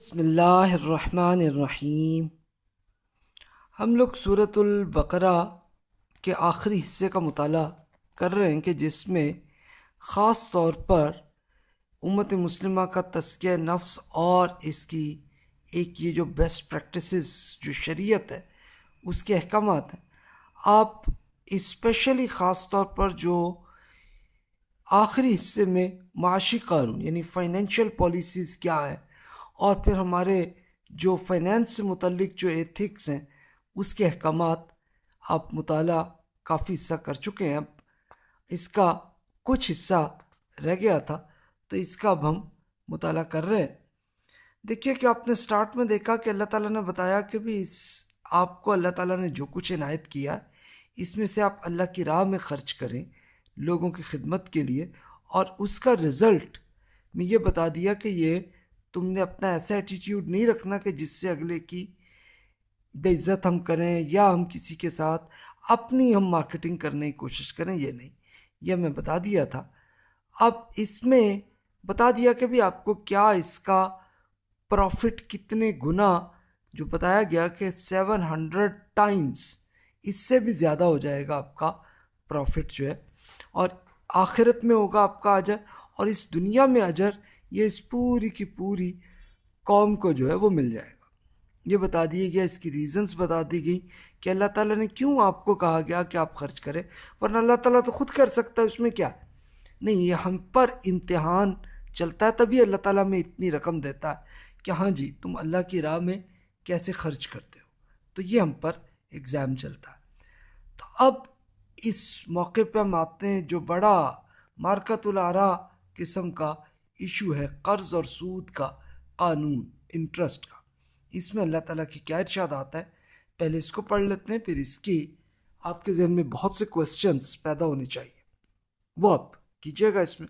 بسم اللہ الرحمن الرحیم۔ ہم لوگ صورت البقرہ کے آخری حصے کا مطالعہ کر رہے ہیں کہ جس میں خاص طور پر امت مسلمہ کا تذکیہ نفس اور اس کی ایک یہ جو بیسٹ پریکٹسز جو شریعت ہے، اس کے احکامات ہیں۔ آپ اسپیشلی خاص طور پر جو آخری حصے میں معاشی قانون یعنی فائنینشیل پالیسیز کیا ہیں اور پھر ہمارے جو فائنینس سے متعلق جو ایتھکس ہیں، اس کے احکامات آپ مطالعہ کافی حصہ کر چکے ہیں۔ اب اس کا کچھ حصہ رہ گیا تھا، تو اس کا اب ہم مطالعہ کر رہے ہیں۔ دیکھیے کہ آپ نے سٹارٹ میں دیکھا کہ اللہ تعالیٰ نے بتایا کہ بھی اس، آپ کو اللہ تعالیٰ نے جو کچھ عنایت کیا، اس میں سے آپ اللہ کی راہ میں خرچ کریں لوگوں کی خدمت کے لیے۔ اور اس کا رزلٹ میں یہ بتا دیا کہ یہ تم نے اپنا ایسا ایٹیٹیوڈ نہیں رکھنا کہ جس سے اگلے کی بے عزت ہم کریں یا ہم کسی کے ساتھ اپنی ہم مارکیٹنگ کرنے کی کوشش کریں، یہ نہیں۔ یہ میں بتا دیا تھا۔ اب اس میں بتا دیا کہ بھی آپ کو کیا اس کا پروفٹ کتنے گنا، جو بتایا گیا کہ سیون ہنڈریڈ ٹائمز اس سے بھی زیادہ ہو جائے گا آپ کا پروفٹ جو ہے۔ اور آخرت میں ہوگا آپ کا اجر، اور اس دنیا میں اجر یہ اس پوری کی پوری قوم کو جو ہے وہ مل جائے گا۔ یہ بتا دیا گیا اس کی ریزنز بتا دی گئی کہ اللہ تعالیٰ نے کیوں آپ کو کہا گیا کہ آپ خرچ کریں، ورنہ اللہ تعالیٰ تو خود کر سکتا ہے، اس میں کیا؟ نہیں، یہ ہم پر امتحان چلتا ہے، تبھی اللہ تعالیٰ میں اتنی رقم دیتا ہے کہ ہاں جی تم اللہ کی راہ میں کیسے خرچ کرتے ہو؟ تو یہ ہم پر ایگزام چلتا ہے۔ تو اب اس موقع پہ ہم آتے ہیں جو بڑا مارکت العرا قسم کا ایشو ہے قرض اور سود کا، قانون انٹرسٹ کا۔ اس میں اللہ تعالیٰ کی کیا ارشاد آتا ہے؟ پہلے اس کو پڑھ لیتے ہیں، پھر اس کی آپ کے ذہن میں بہت سے کوشچنس پیدا ہونے چاہیے۔ وہ آپ کیجیے گا اس میں۔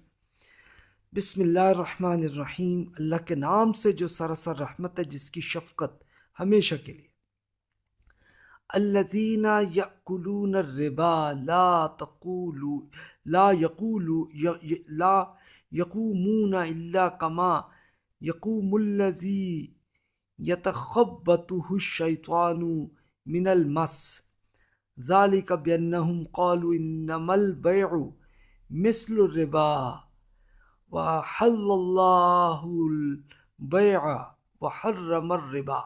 بسم اللہ الرحمن الرحیم۔ اللہ کے نام سے جو سراسر رحمت ہے، جس کی شفقت ہمیشہ کے لیے۔ الذین یأکلون الربا لا تقولوا لا یقولوا لا یقومون الا کما یقوم الذی یتخبطه الشیطان من المس. ذالک بینہم قالوا انما البیع مثل الربا وحل اللہ البیع وحرم الربا.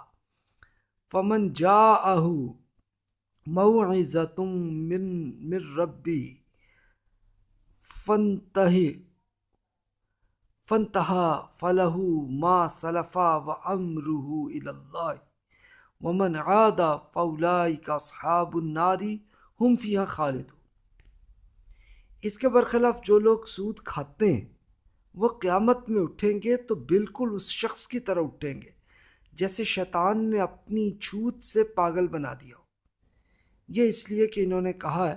فمن جاءه موعظة من من ربی فانتہی فنتہا فلح ما صلفا و امرح اللہ ومن عادا فولائی کا صحاب الناری ہم فیہ خالد اس کے برخلاف جو لوگ سود کھاتے ہیں، وہ قیامت میں اٹھیں گے تو بالکل اس شخص کی طرح اٹھیں گے، جیسے شیطان نے اپنی چھوت سے پاگل بنا دیا ہو۔ یہ اس لیے کہ انہوں نے کہا ہے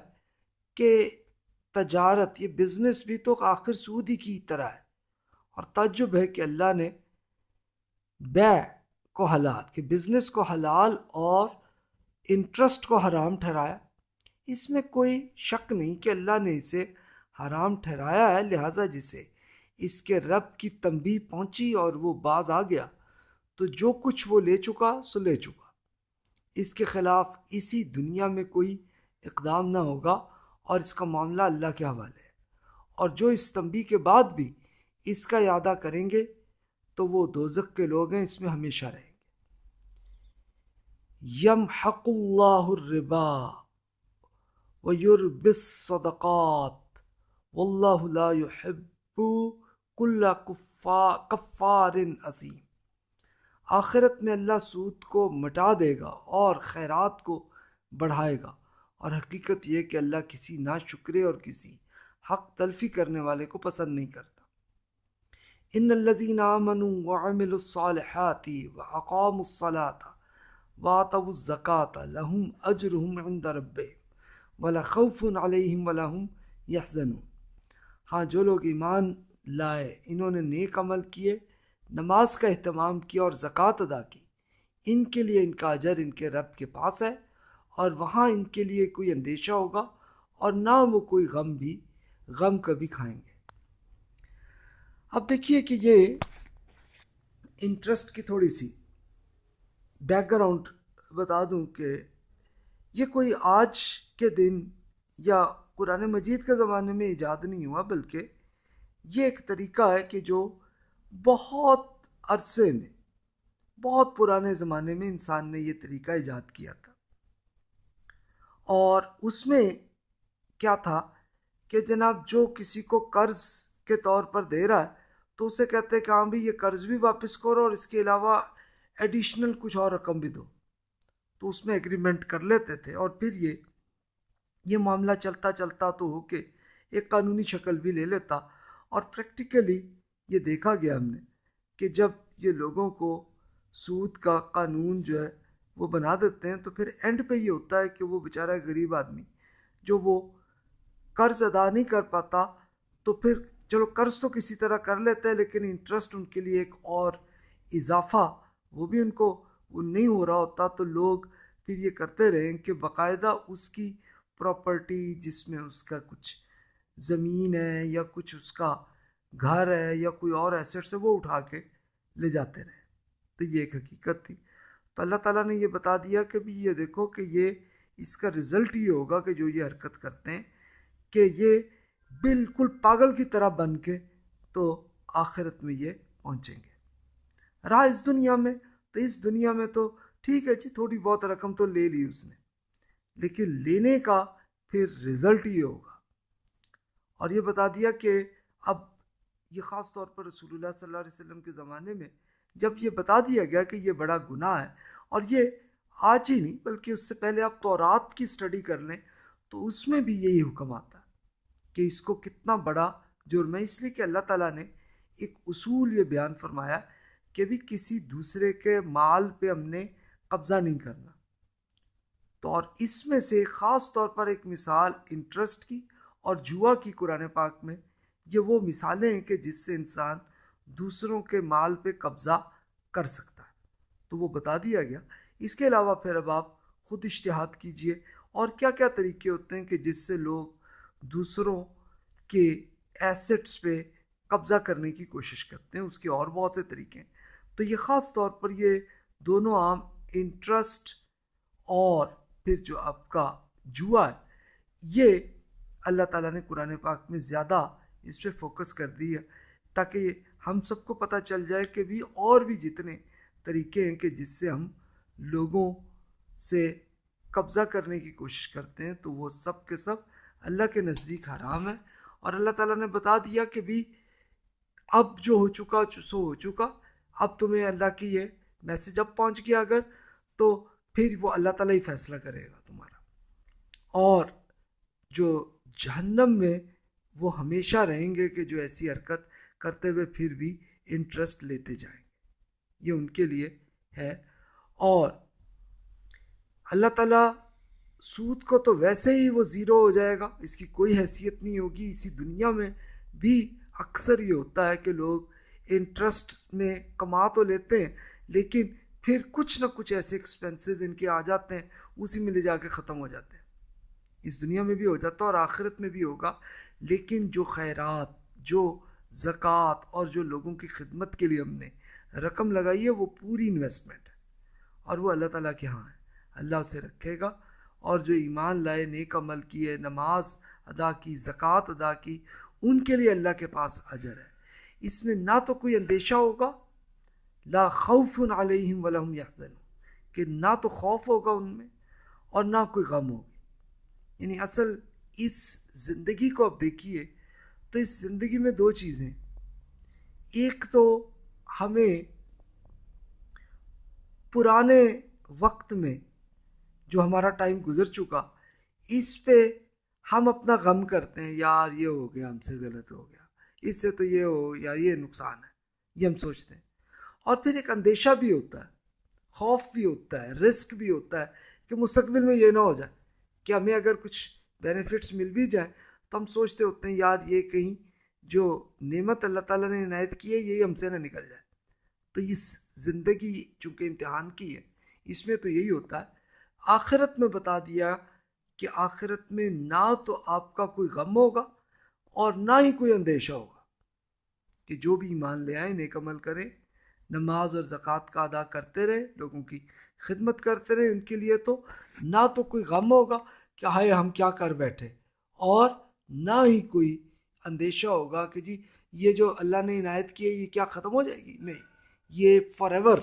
کہ تجارت، یہ بزنس بھی تو آخر سود ہی کی طرح ہے۔ اور تعجب ہے کہ اللہ نے بے کو حلال، کہ بزنس کو حلال اور انٹرسٹ کو حرام ٹھہرایا۔ اس میں کوئی شک نہیں کہ اللہ نے اسے حرام ٹھہرایا ہے، لہٰذا جسے اس کے رب کی تنبی پہنچی اور وہ باز آ گیا۔ تو جو کچھ وہ لے چکا، سو لے چکا۔ اس کے خلاف اسی دنیا میں کوئی اقدام نہ ہوگا اور اس کا معاملہ اللہ کے حوالے ہے۔ اور جو اس تنبی کے بعد بھی اس کا یادہ کریں گے تو وہ دوزک کے لوگ ہیں، اس میں ہمیشہ رہیں گے۔ یم حق اللہ الربا و یوربس صدقات و اللہ يحب کل کفار عظیم۔ آخرت میں اللہ سود کو مٹا دے گا اور خیرات کو بڑھائے گا۔ اور حقیقت یہ کہ اللہ کسی نا شکرے اور کسی حق تلفی کرنے والے کو پسند نہیں کرتا۔ ان الذين آمنوا وعملوا الصالحات وأقاموا الصلاة وآتوا الزكاة لهم أجرهم عند ربهم ولا خوف عليهم ولا هم يحزنون ہاں جو لوگ ایمان لائے، انہوں نے نیک عمل کیے، نماز کا اہتمام کیا اور زکوٰۃ ادا کی، ان کے لیے ان کا اجر ان کے رب کے پاس ہے اور وہاں ان کے لیے کوئی اندیشہ ہوگا اور نہ وہ کوئی غم بھی، غم کبھی کھائیں گے۔ اب دیکھیے کہ یہ انٹرسٹ کی تھوڑی سی بیک گراؤنڈ بتا دوں کہ یہ کوئی آج کے دن یا قرآن مجید کے زمانے میں ایجاد نہیں ہوا، بلکہ یہ ایک طریقہ ہے کہ جو بہت عرصے میں، بہت پرانے زمانے میں انسان نے یہ طریقہ ایجاد کیا تھا۔ اور اس میں کیا تھا کہ جناب جو کسی کو قرض کے طور پر دے رہا ہے، تو اسے کہتے ہیں کہ ہاں بھی یہ قرض بھی واپس کرو اور اس کے علاوہ ایڈیشنل کچھ اور رقم بھی دو۔ تو اس میں ایگریمنٹ کر لیتے تھے اور پھر یہ یہ معاملہ چلتا چلتا تو ہو کے ایک قانونی شکل بھی لے لیتا۔ اور پریکٹیکلی یہ دیکھا گیا ہم نے کہ جب یہ لوگوں کو سود کا قانون جو ہے وہ بنا دیتے ہیں تو پھر اینڈ پہ یہ ہوتا ہے کہ وہ بیچارہ غریب آدمی جو وہ قرض ادا نہیں کر پاتا تو پھر چلو قرض تو کسی طرح کر لیتے ہیں، لیکن انٹرسٹ ان کے لیے ایک اور اضافہ، وہ بھی ان کو، وہ نہیں ہو رہا ہوتا، تو لوگ پھر یہ کرتے رہیں کہ باقاعدہ اس کی پراپرٹی جس میں اس کا کچھ زمین ہے یا کچھ اس کا گھر ہے یا کوئی اور ایسٹس ہے، وہ اٹھا کے لے جاتے رہے تو یہ ایک حقیقت تھی۔ تو اللہ تعالیٰ نے یہ بتا دیا کہ بھی یہ دیکھو کہ یہ اس کا رزلٹ یہ ہوگا کہ جو یہ حرکت کرتے ہیں کہ یہ بالکل پاگل کی طرح بن کے تو آخرت میں یہ پہنچیں گے۔ رہا اس دنیا میں، تو اس دنیا میں تو ٹھیک ہے جی تھوڑی بہت رقم تو لے لی اس نے۔ لیکن لینے کا پھر رزلٹ یہ ہوگا۔ اور یہ بتا دیا کہ اب یہ خاص طور پر رسول اللہ صلی اللہ علیہ وسلم کے زمانے میں جب یہ بتا دیا گیا کہ یہ بڑا گناہ ہے، اور یہ آج ہی نہیں، بلکہ اس سے پہلے آپ تورات کی اسٹڈی کر لیں، تو اس میں بھی یہی حکم آتا ہے۔ کہ اس کو کتنا بڑا جرم ہے اس لیے کہ اللہ تعالیٰ نے ایک اصول یہ بیان فرمایا کہ بھی کسی دوسرے کے مال پہ ہم نے قبضہ نہیں کرنا۔ تو اور اس میں سے خاص طور پر ایک مثال انٹرسٹ کی اور جوا کی قرآن پاک میں یہ وہ مثالیں ہیں کہ جس سے انسان دوسروں کے مال پہ قبضہ کر سکتا ہے۔ تو وہ بتا دیا گیا۔ اس کے علاوہ پھر اب آپ خود اشتہاد کیجیے اور کیا کیا طریقے ہوتے ہیں کہ جس سے لوگ دوسروں کے ایسٹس پہ قبضہ کرنے کی کوشش کرتے ہیں، اس کے اور بہت سے طریقے ہیں۔ تو یہ خاص طور پر یہ دونوں عام انٹرسٹ اور پھر جو آپ کا جوا ہے، یہ اللہ تعالیٰ نے قرآن پاک میں زیادہ اس پہ فوکس کر دی ہے تاکہ ہم سب کو پتہ چل جائے کہ بھی اور بھی جتنے طریقے ہیں کہ جس سے ہم لوگوں سے قبضہ کرنے کی کوشش کرتے ہیں، تو وہ سب کے سب اللہ کے نزدیک حرام ہے اور اللہ تعالیٰ نے بتا دیا کہ بھی اب جو ہو چکا، سو ہو چکا، اب تمہیں اللہ کی یہ میسج اب پہنچ گیا اگر تو پھر وہ اللہ تعالیٰ ہی فیصلہ کرے گا تمہارا۔ اور جو جہنم میں وہ ہمیشہ رہیں گے کہ جو ایسی حرکت کرتے ہوئے پھر بھی انٹرسٹ لیتے جائیں گے۔ یہ ان کے لیے ہے۔ اور اللہ تعالیٰ سود کو تو ویسے ہی وہ زیرو ہو جائے گا، اس کی کوئی حیثیت نہیں ہوگی۔ اسی دنیا میں بھی اکثر یہ ہوتا ہے کہ لوگ انٹرسٹ میں کما تو لیتے ہیں، لیکن پھر کچھ نہ کچھ ایسے ایکسپینسز ان کے آ جاتے ہیں، اسی میں لے جا کے ختم ہو جاتے ہیں۔ اس دنیا میں بھی ہو جاتا ہے اور آخرت میں بھی ہوگا، لیکن جو خیرات، جو زکوٰۃ اور جو لوگوں کی خدمت کے لیے ہم نے رقم لگائی ہے، وہ پوری انویسٹمنٹ ہے۔ اور وہ اللہ تعالیٰ کے ہاں ہے۔ اللہ اسے رکھے گا۔ اور جو ایمان لائے، نیک عمل کیے، نماز ادا کی، زکوٰۃ ادا کی، ان کے لیے اللہ کے پاس اجر ہے۔ اس میں نہ تو کوئی اندیشہ ہوگا، لا خوف علیہم ولہم یحزن کہ نہ تو خوف ہوگا ان میں اور نہ کوئی غم ہوگی یعنی اصل اس زندگی کو اب دیکھیے تو اس زندگی میں دو چیزیں۔ ایک تو ہمیں پرانے وقت میں جو ہمارا ٹائم گزر چکا، اس پہ ہم اپنا غم کرتے ہیں، یار یہ ہو گیا، ہم سے غلط ہو گیا، اس سے تو یہ ہو، یار یہ نقصان ہے، یہ ہم سوچتے ہیں۔ اور پھر ایک اندیشہ بھی ہوتا ہے، خوف بھی ہوتا ہے، رسک بھی ہوتا ہے کہ مستقبل میں یہ نہ ہو جائے، کہ ہمیں اگر کچھ بینیفٹس مل بھی جائیں تو ہم سوچتے ہوتے ہیں، یار یہ کہیں جو نعمت اللہ تعالیٰ نے عنایت کی ہے، یہی ہم سے نہ نکل جائے۔ تو اس زندگی چونکہ امتحان کی ہے، اس میں تو یہی ہوتا ہے آخرت میں بتا دیا کہ آخرت میں نہ تو آپ کا کوئی غم ہوگا اور نہ ہی کوئی اندیشہ ہوگا کہ جو بھی ایمان لے آئیں نیک عمل کریں نماز اور زکوٰۃ کا ادا کرتے رہے، لوگوں کی خدمت کرتے رہے ان کے لیے تو نہ تو کوئی غم ہوگا کہ ہائے ہم کیا کر بیٹھے۔ اور نہ ہی کوئی اندیشہ ہوگا کہ جی یہ جو اللہ نے عنایت کی ہے، یہ کیا ختم ہو جائے گی؟ نہیں، یہ فار ایور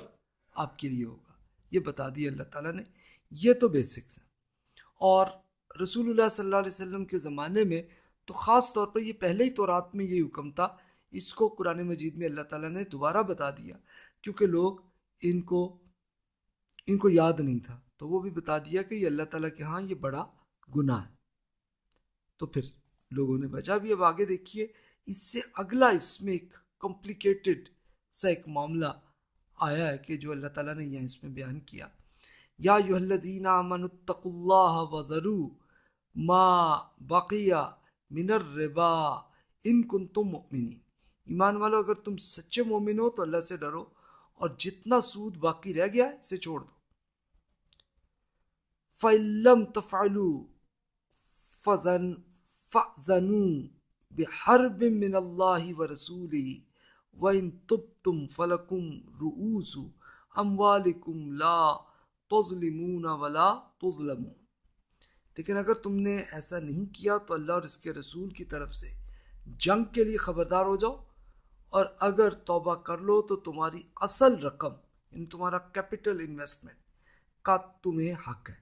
آپ کے لیے ہوگا۔ یہ بتا دیا اللہ تعالیٰ نے یہ تو بیسکس ہے اور رسول اللہ صلی اللہ علیہ وسلم کے زمانے میں تو خاص طور پر یہ پہلے ہی تو رات میں یہ حکم تھا۔ اس کو قرآن مجید میں اللہ تعالیٰ نے دوبارہ بتا دیا، کیونکہ لوگ ان کو ان کو یاد نہیں تھا۔ تو وہ بھی بتا دیا کہ یہ اللہ تعالیٰ کے ہاں یہ بڑا گناہ ہے۔ تو پھر لوگوں نے بچا۔ بھی اب آگے دیکھیے، اس سے اگلا اس میں ایک کمپلیکیٹڈ سا ایک معاملہ آیا ہے کہ جو اللہ تعالیٰ نے یہاں اس میں بیان کیا۔ یا یو الذین اتقوا اللہ وذرو ما بقیہ من الربا ان کنتم مؤمنین۔ ایمان والو، اگر تم سچے مومن ہو تو اللہ سے ڈرو اور جتنا سود باقی رہ گیا ہے، اسے چھوڑ دو۔ فعلم تفعلو فضن فضنو بحرب من اللہ و رسولی وَإِن تُبْتُمْ فَلَكُمْ رُؤُوسُ أَمْوَالِكُمْ لَا تُظْلِمُونَ وَلَا تُظْلَمُونَ۔ لیکن اگر تم نے ایسا نہیں کیا تو اللہ اور اس کے رسول کی طرف سے جنگ کے لیے خبردار ہو جاؤ۔ اور اگر توبہ کر لو تو تمہاری اصل رقم یعنی تمہارا کیپٹل انویسٹمنٹ کا تمہیں حق ہے۔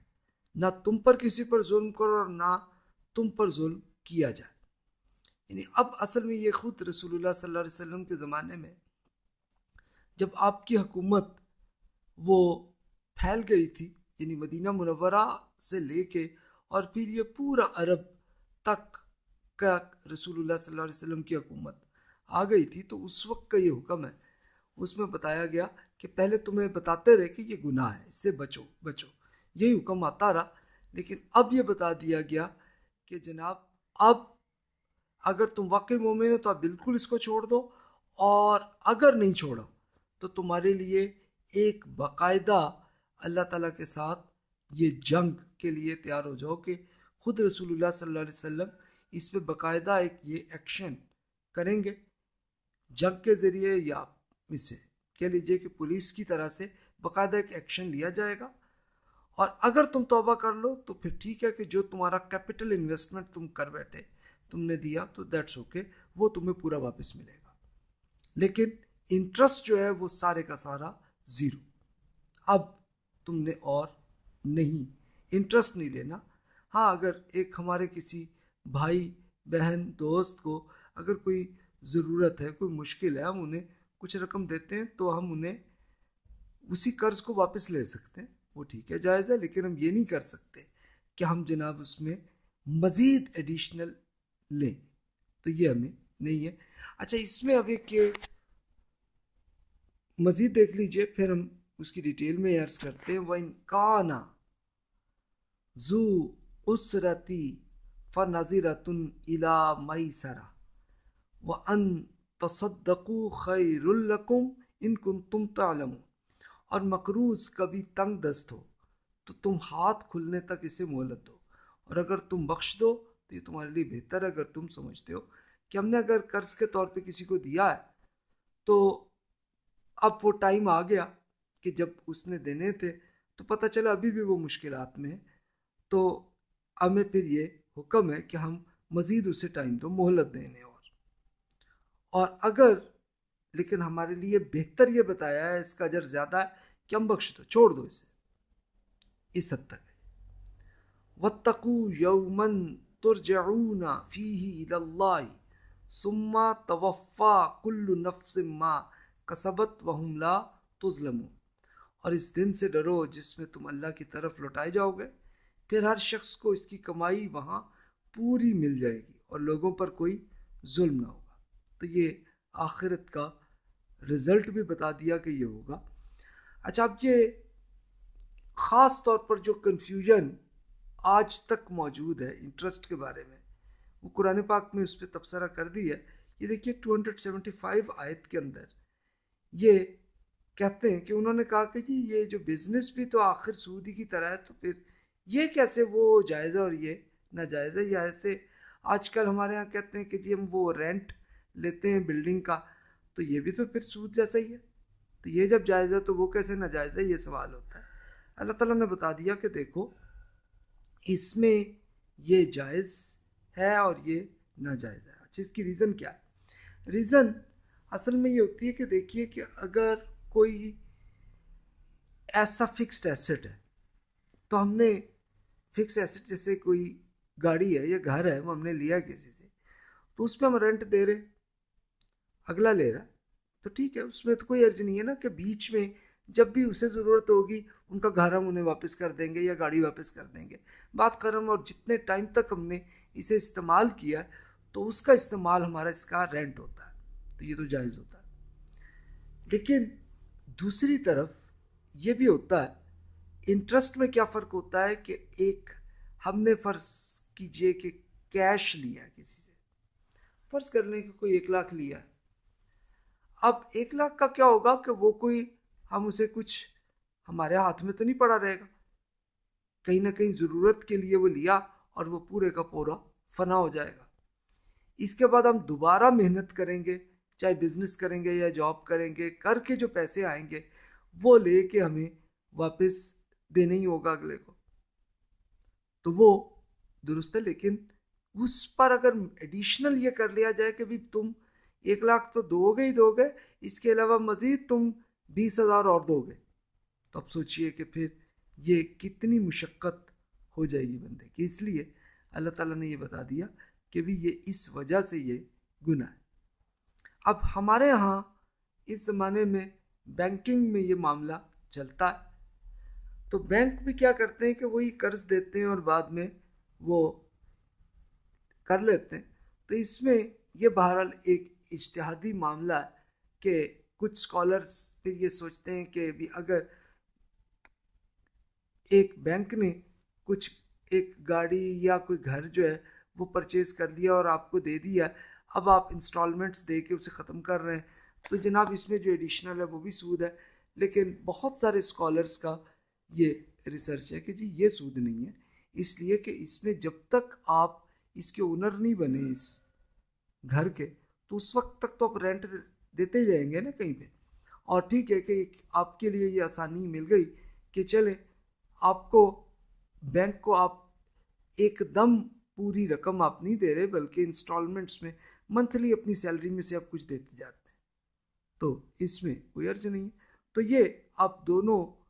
نہ تم پر کسی پر ظلم کرو اور نہ تم پر ظلم کیا جائے۔ یعنی اب اصل میں یہ خود رسول اللہ صلی اللہ علیہ وسلم کے زمانے میں جب آپ کی حکومت وہ پھیل گئی تھی یعنی مدینہ منورہ سے لے کے اور پھر یہ پورا عرب تک کا رسول اللہ صلی اللہ علیہ وسلم کی حکومت آ گئی تھی۔ تو اس وقت کا یہ حکم ہے، اس میں بتایا گیا کہ پہلے تمہیں بتاتے رہے کہ یہ گناہ ہے، اس سے بچو بچو۔ یہی حکم آتا رہا۔ لیکن اب یہ بتا دیا گیا کہ جناب، اب اگر تم واقعی مومن ہو تو آپ بالکل اس کو چھوڑ دو، اور اگر نہیں چھوڑو تو تمہارے لیے ایک باقاعدہ اللہ تعالیٰ کے ساتھ یہ جنگ کے لیے تیار ہو جاؤ کہ خود رسول اللہ صلی اللہ علیہ وسلم اس پہ باقاعدہ ایک یہ ایکشن کریں گے جنگ کے ذریعے یا اسے کہہ لیجیے کہ پولیس کی طرح سے باقاعدہ ایک ایکشن لیا جائے گا اور اگر تم توبہ کر لو تو پھر ٹھیک ہے کہ جو تمہارا کیپٹل انویسٹمنٹ تم کر بیٹھے تم نے دیا تو دیٹس اوکے وہ تمہیں پورا واپس ملے گا۔ لیکن انٹرسٹ جو ہے وہ سارے کا سارا زیرو اب تم نے اور نہیں۔ انٹرسٹ نہیں لینا۔ ہاں اگر ایک ہمارے کسی بھائی، بہن، دوست کو اگر کوئی ضرورت ہے، کوئی مشکل ہے، ہم انہیں کچھ رقم دیتے ہیں تو ہم انہیں اسی قرض کو واپس لے سکتے ہیں۔ وہ ٹھیک ہے، جائز ہے، لیکن ہم یہ نہیں کر سکتے کہ ہم جناب اس میں مزید ایڈیشنل لیں۔ تو یہ ہمیں نہیں ہے۔ اچھا اس میں اب ایک مزید دیکھ لیجیے، پھر ہم اس کی ڈیٹیل میں عرض کرتے ہیں وہ انکانا زو اسرتی فنظیرتن الا مئی سرا و ان تصدقو خیر القم ان کن تم تعلم اور مقروض کبھی تنگ دست ہو، تو تم ہاتھ کھلنے تک اسے مہلت دو۔ اور اگر تم بخش دو، تو یہ تمہارے لیے بہتر ہے اگر تم سمجھتے ہو کہ ہم نے اگر قرض کے طور پہ کسی کو دیا ہے، تو اب وہ ٹائم آ گیا۔ کہ جب اس نے دینے تھے تو پتہ چلا ابھی بھی وہ مشکلات میں تو ہمیں پھر یہ حکم ہے کہ ہم مزید اسے ٹائم دو مہلت دینے اور۔ اور اگر لیکن ہمارے لیے بہتر یہ بتایا ہے، اس کا اجر زیادہ ہے کہ ہم بخش دو چھوڑ دو اسے۔ اس حد تک۔ ہے وَتَّقُوا يَوْمًا ترجعون فیہ اللہ ثم توفا کل نفس ما کسبت وہم لا تظلمون۔ اور اس دن سے ڈرو جس میں تم اللہ کی طرف لوٹائے جاؤ گے۔ پھر ہر شخص کو اس کی کمائی وہاں پوری مل جائے گی اور لوگوں پر کوئی ظلم نہ ہوگا۔ تو یہ آخرت کا رزلٹ بھی بتا دیا کہ یہ ہوگا۔ اچھا اب یہ خاص طور پر جو کنفیوژن آج تک موجود ہے انٹرسٹ کے بارے میں، وہ قرآن پاک میں اس پہ تبصرہ کر دی ہے۔ یہ دیکھیے ٹو ہنڈریڈ سیونٹی فائیو آیت کے اندر یہ کہتے ہیں کہ انہوں نے کہا کہ جی یہ جو بزنس بھی تو آخر سودی کی طرح ہے، تو پھر یہ کیسے وہ جائزہ اور یہ ناجائز ہے یا ایسے آج کل ہمارے یہاں کہتے ہیں کہ جی ہم وہ رینٹ لیتے ہیں بلڈنگ کا، تو یہ بھی تو پھر سود جیسا ہی ہے۔ تو یہ جب جائز ہے تو وہ کیسے ناجائز ہے یہ سوال ہوتا ہے۔ اللہ تعالیٰ نے بتا دیا کہ دیکھو، اس میں یہ جائز ہے اور یہ ناجائز ہے۔ اچھا اس کی ریزن کیا ہے؟ ریزن اصل میں یہ ہوتی ہے کہ دیکھیے کہ اگر کوئی ایسا فکسڈ ایسٹ ہے۔ تو ہم نے فکس ایسٹ جیسے کوئی گاڑی ہے یا گھر ہے، وہ ہم نے لیا کسی سے۔ تو اس پہ ہم رینٹ دے رہے اگلا لے رہا۔ تو ٹھیک ہے، اس میں تو کوئی عرض نہیں ہے نا کہ بیچ میں جب بھی اسے ضرورت ہوگی، ان کا گھر ہم انہیں واپس کر دیں گے یا گاڑی واپس کر دیں گے۔ بات کرم اور جتنے ٹائم تک ہم نے اسے استعمال کیا، تو اس کا استعمال ہمارا اس کا رینٹ ہوتا ہے۔ تو یہ تو جائز ہوتا ہے۔ لیکن دوسری طرف یہ بھی ہوتا ہے انٹرسٹ میں کیا فرق ہوتا ہے کہ ایک ہم نے فرض کیجیے کہ کیش لیا کسی سے، فرض کر لیں کہ کوئی ایک لاکھ لیا۔ اب ایک لاکھ کا کیا ہوگا کہ وہ کوئی ہم اسے کچھ ہمارے ہاتھ میں تو نہیں پڑا رہے گا۔ کہیں نہ کہیں ضرورت کے لیے وہ لیا اور وہ پورے کا پورا فنا ہو جائے گا۔ اس کے بعد ہم دوبارہ محنت کریں گے چاہے بزنس کریں گے یا جاب کریں گے، کر کے جو پیسے آئیں گے، وہ لے کے ہمیں واپس دینا ہی ہوگا اگلے کو۔ تو وہ درست ہے، لیکن اس پر اگر ایڈیشنل یہ کر لیا جائے کہ بھی تم ایک لاکھ تو دو گے ہی دو گے، اس کے علاوہ مزید تم بیس ہزار اور دو گے۔ تو اب سوچئے کہ پھر یہ کتنی مشقت ہو جائے گی بندے کی۔ اس لیے اللہ تعالیٰ نے یہ بتا دیا کہ بھی یہ اس وجہ سے یہ گناہ ہے۔ اب ہمارے ہاں اس زمانے میں بینکنگ میں یہ معاملہ چلتا ہے۔ تو بینک بھی کیا کرتے ہیں کہ وہی قرض دیتے ہیں اور بعد میں وہ کر لیتے ہیں۔ تو اس میں یہ بہرحال ایک اجتہادی معاملہ ہے کہ کچھ اسکالرس پھر یہ سوچتے ہیں کہ بھی اگر ایک بینک نے کچھ ایک گاڑی یا کوئی گھر جو ہے وہ پرچیز کر لیا اور آپ کو دے دیا اب آپ انسٹالمنٹس دے کے اسے ختم کر رہے ہیں۔ تو جناب اس میں جو ایڈیشنل ہے وہ بھی سود ہے، لیکن بہت سارے اسکالرس کا یہ ریسرچ ہے کہ جی یہ سود نہیں ہے۔ اس لیے کہ اس میں جب تک آپ اس کے اونر نہیں بنے اس گھر کے، تو اس وقت تک تو آپ رینٹ دیتے جائیں گے نا کہیں پہ۔ اور ٹھیک ہے کہ آپ کے لیے یہ آسانی مل گئی کہ چلیں، آپ کو بینک کو آپ ایک دم پوری رقم آپ نہیں دے رہے، بلکہ انسٹالمنٹس میں منتھلی اپنی سیلری میں سے آپ کچھ دیتے جاتے ہیں۔ تو اس میں کوئی عرض نہیں ہے۔ تو یہ آپ دونوں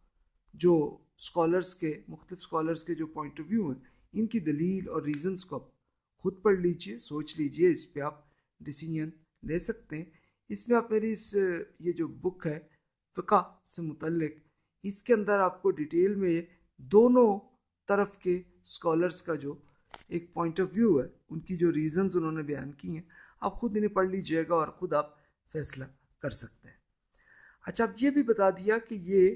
جو اسکالرس کے، مختلف اسکالرس کے جو پوائنٹ آف ویو ہیں، ان کی دلیل اور ریزنس کو آپ خود پڑھ لیجیے، سوچ لیجیے۔ اس پہ آپ ڈیسیجن لے سکتے ہیں۔ اس میں آپ میری اس، یہ جو بک ہے، فقہ سے متعلق، اس کے اندر آپ کو ڈیٹیل میں دونوں طرف کے اسکالرس کا جو ایک پوائنٹ آف ویو ہے، ان کی جو ریزنز انہوں نے بیان کی ہیں آپ خود انہیں پڑھ لیجیے گا اور خود آپ فیصلہ کر سکتے ہیں۔ اچھا اب یہ بھی بتا دیا کہ یہ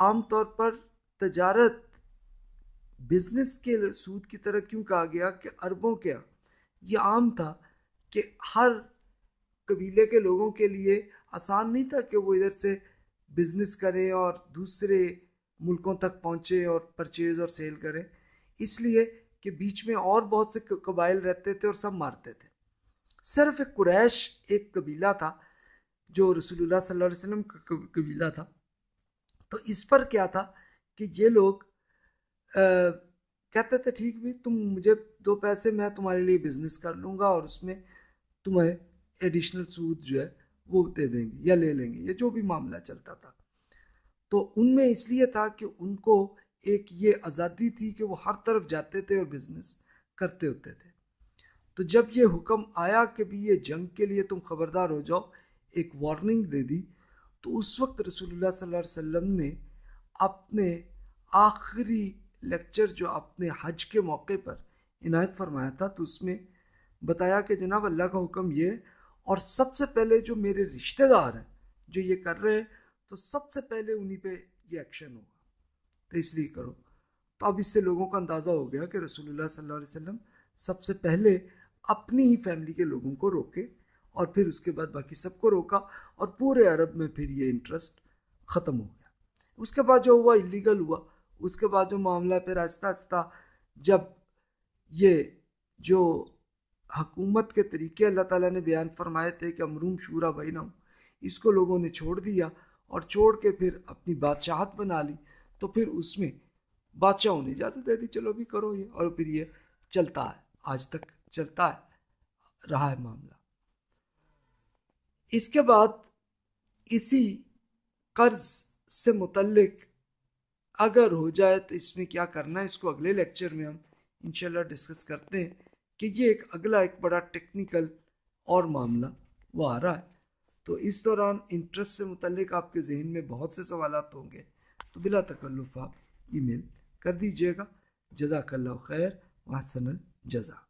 عام طور پر تجارت بزنس کے سود کی طرح کیوں کہا گیا کہ عربوں کیا ہاں؟ یہ عام تھا کہ ہر قبیلے کے لوگوں کے لیے آسان نہیں تھا کہ وہ ادھر سے بزنس کریں اور دوسرے ملکوں تک پہنچے اور پرچیز اور سیل کریں۔ اس لیے کہ بیچ میں اور بہت سے قبائل رہتے تھے اور سب مارتے تھے۔ صرف ایک قریش، ایک قبیلہ تھا جو رسول اللہ صلی اللہ علیہ وسلم کا قبیلہ تھا۔ تو اس پر کیا تھا کہ یہ لوگ کہتے تھے، ٹھیک بھی، تم مجھے دو پیسے، میں تمہارے لیے بزنس کر لوں گا اور اس میں تمہیں ایڈیشنل سود جو ہے وہ دے دیں گے یا لے لیں گے یہ جو بھی معاملہ چلتا تھا۔ تو ان میں اس لیے تھا کہ ان کو ایک یہ آزادی تھی کہ وہ ہر طرف جاتے تھے اور بزنس کرتے ہوتے تھے۔ تو جب یہ حکم آیا کہ بھی یہ جنگ کے لیے تم خبردار ہو جاؤ، ایک وارننگ دے دی، تو اس وقت رسول اللہ صلی اللہ علیہ وسلم نے اپنے آخری لیکچر جو اپنے حج کے موقع پر عنایت فرمایا تھا، تو اس میں بتایا کہ جناب اللہ کا حکم یہ، اور سب سے پہلے جو میرے رشتہ دار ہیں جو یہ کر رہے ہیں، تو سب سے پہلے انہی پہ یہ ایکشن ہوگا۔ تو اس لیے کرو۔ تو اب اس سے لوگوں کا اندازہ ہو گیا کہ رسول اللہ صلی اللہ علیہ وسلم سب سے پہلے اپنی ہی فیملی کے لوگوں کو روکے اور پھر اس کے بعد باقی سب کو روکا اور پورے عرب میں پھر یہ انٹرسٹ ختم ہو گیا۔ اس کے بعد جو ہوا اللیگل ہوا، اس کے بعد جو معاملہ پھر آہستہ آہستہ جب یہ جو حکومت کے طریقے اللہ تعالیٰ نے بیان فرمائے تھے کہ امروم شورا بہینہ اس کو لوگوں نے چھوڑ دیا اور چھوڑ کے پھر اپنی بادشاہت بنا لی، تو پھر اس میں بادشاہوں نے اجازت دے دی، چلو بھی کرو یہ، اور پھر یہ چلتا ہے۔ آج تک چلتا ہے رہا ہے معاملہ۔ اس کے بعد اسی قرض سے متعلق اگر ہو جائے تو اس میں کیا کرنا ہے، اس کو اگلے لیکچر میں ہم انشاءاللہ ڈسکس کرتے ہیں کہ یہ ایک اگلا ایک بڑا ٹیکنیکل اور معاملہ وہ آ رہا ہے۔ تو اس دوران انٹرسٹ سے متعلق آپ کے ذہن میں بہت سے سوالات ہوں گے۔ تو بلا تکلف آپ ای میل کر دیجیے گا۔ جزاک اللہ خیر وحسن الجزا